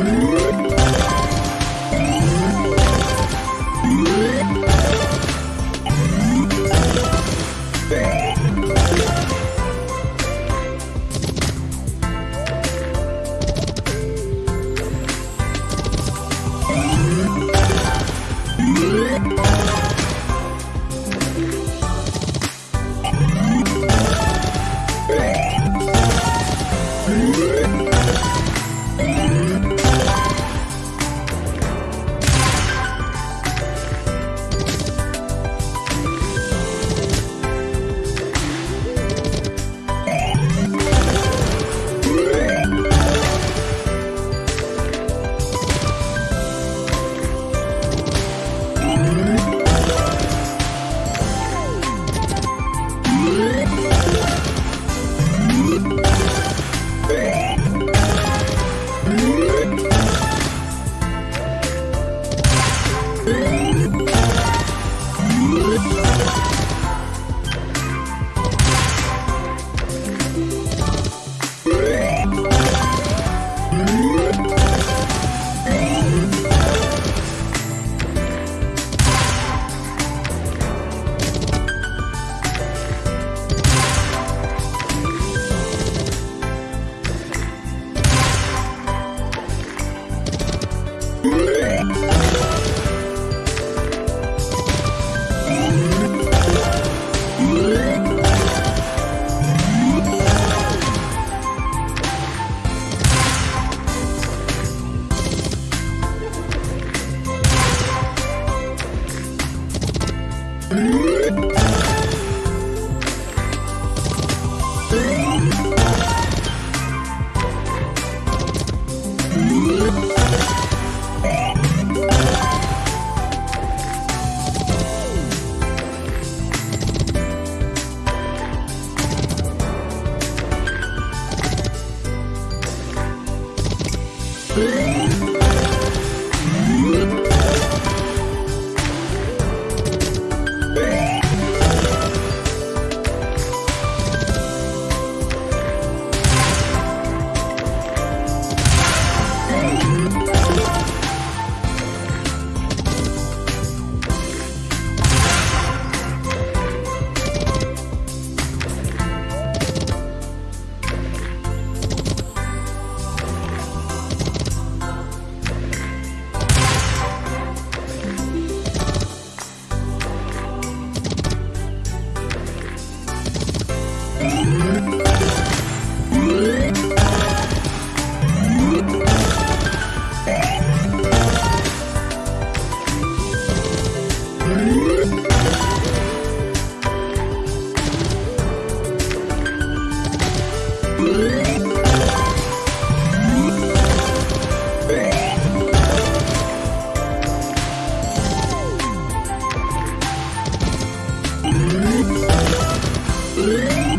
Música Música